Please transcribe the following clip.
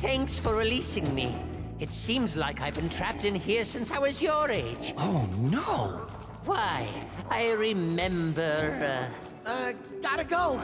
Thanks for releasing me. It seems like I've been trapped in here since I was your age. Oh no! Why, I remember. Uh... Uh, gotta go.